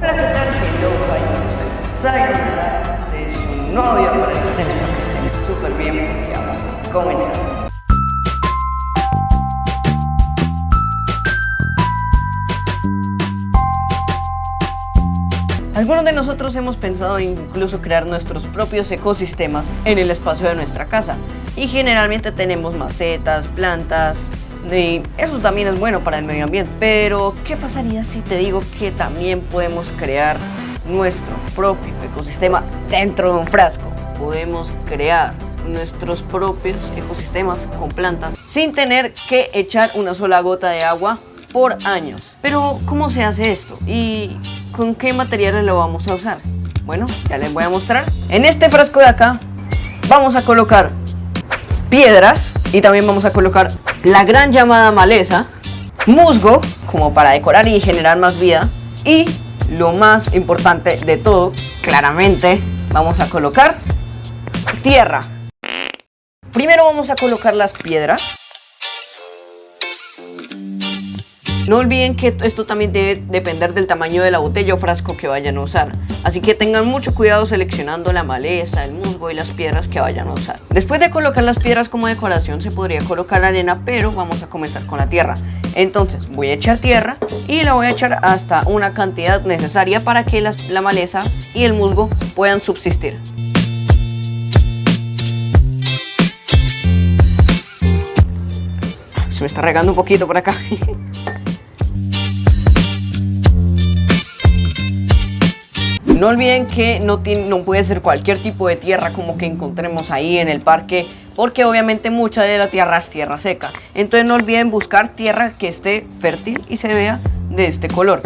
Hola, ¿qué tal? Hello, hi, Sayonara. Este es su novio para el que estén súper bien porque vamos a comenzar. Algunos de nosotros hemos pensado incluso crear nuestros propios ecosistemas en el espacio de nuestra casa y generalmente tenemos macetas, plantas, y eso también es bueno para el medio ambiente. Pero, ¿qué pasaría si te digo que también podemos crear nuestro propio ecosistema dentro de un frasco? Podemos crear nuestros propios ecosistemas con plantas sin tener que echar una sola gota de agua por años. Pero, ¿cómo se hace esto? ¿Y con qué materiales lo vamos a usar? Bueno, ya les voy a mostrar. En este frasco de acá vamos a colocar piedras y también vamos a colocar la gran llamada maleza, musgo, como para decorar y generar más vida, y lo más importante de todo, claramente, vamos a colocar tierra. Primero vamos a colocar las piedras. No olviden que esto también debe depender del tamaño de la botella o frasco que vayan a usar. Así que tengan mucho cuidado seleccionando la maleza, el musgo y las piedras que vayan a usar. Después de colocar las piedras como decoración se podría colocar arena, pero vamos a comenzar con la tierra. Entonces voy a echar tierra y la voy a echar hasta una cantidad necesaria para que la maleza y el musgo puedan subsistir. Se me está regando un poquito por acá. No olviden que no, puede ser cualquier tipo de tierra como que encontremos ahí en el parque porque obviamente mucha de la tierra es tierra seca. Entonces no olviden buscar tierra que esté fértil y se vea de este color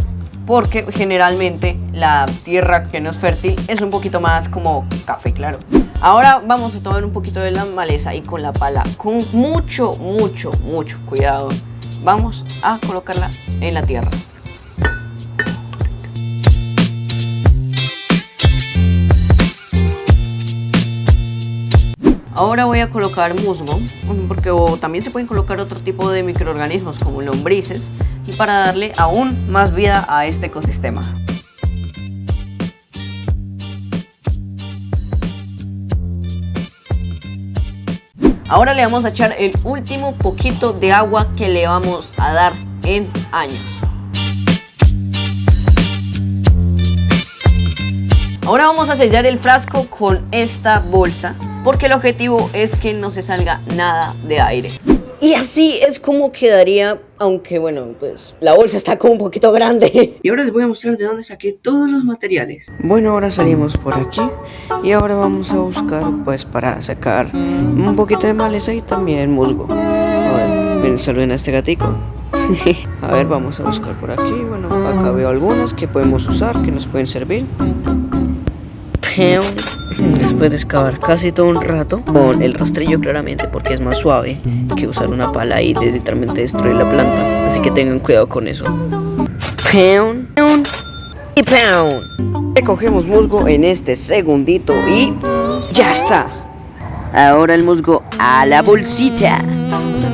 porque generalmente la tierra que no es fértil es un poquito más como café claro. Ahora vamos a tomar un poquito de la maleza y con la pala, con mucho, mucho, mucho cuidado, vamos a colocarla en la tierra. Ahora voy a colocar musgo, porque también se pueden colocar otro tipo de microorganismos como lombrices y para darle aún más vida a este ecosistema. Ahora le vamos a echar el último poquito de agua que le vamos a dar en años. Ahora vamos a sellar el frasco con esta bolsa porque el objetivo es que no se salga nada de aire. Y así es como quedaría, aunque bueno, pues la bolsa está como un poquito grande. Y ahora les voy a mostrar de dónde saqué todos los materiales. Bueno, ahora salimos por aquí y ahora vamos a buscar pues para sacar un poquito de maleza y también musgo. A ver, saluden a este gatico. a ver, vamos a buscar por aquí. Bueno, acá veo algunas que podemos usar, que nos pueden servir. Después de excavar casi todo un rato con el rastrillo claramente porque es más suave que usar una pala y literalmente destruir la planta. Así que tengan cuidado con eso. Pound y pound. Recogemos musgo en este segundito y ya está. Ahora el musgo a la bolsita.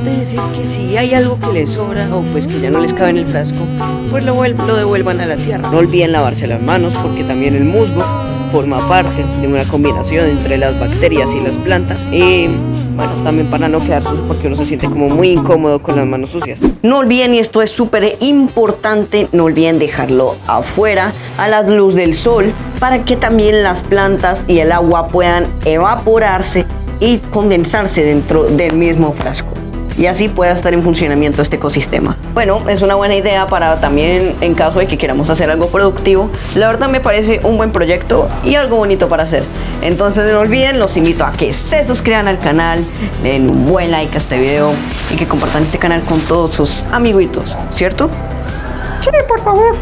de decir que si hay algo que les sobra o pues que ya no les cabe en el frasco, pues lo, lo devuelvan a la tierra. No olviden lavarse las manos porque también el musgo forma parte de una combinación entre las bacterias y las plantas. Y bueno, también para no quedar porque uno se siente como muy incómodo con las manos sucias. No olviden, y esto es súper importante, no olviden dejarlo afuera a la luz del sol para que también las plantas y el agua puedan evaporarse y condensarse dentro del mismo frasco y así pueda estar en funcionamiento este ecosistema. Bueno, es una buena idea para también en caso de que queramos hacer algo productivo. La verdad me parece un buen proyecto y algo bonito para hacer. Entonces no olviden, los invito a que se suscriban al canal, den un buen like a este video y que compartan este canal con todos sus amiguitos, ¿cierto? Sí, por favor.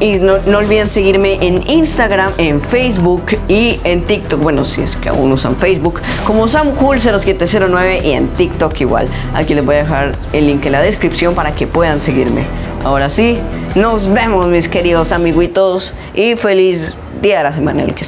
Y no, olviden seguirme en Instagram, en Facebook y en TikTok. Bueno, si es que aún usan Facebook, como SamCool0709 y en TikTok igual. Aquí les voy a dejar el link en la descripción para que puedan seguirme. Ahora sí, nos vemos mis queridos amiguitos y feliz día de la semana en el que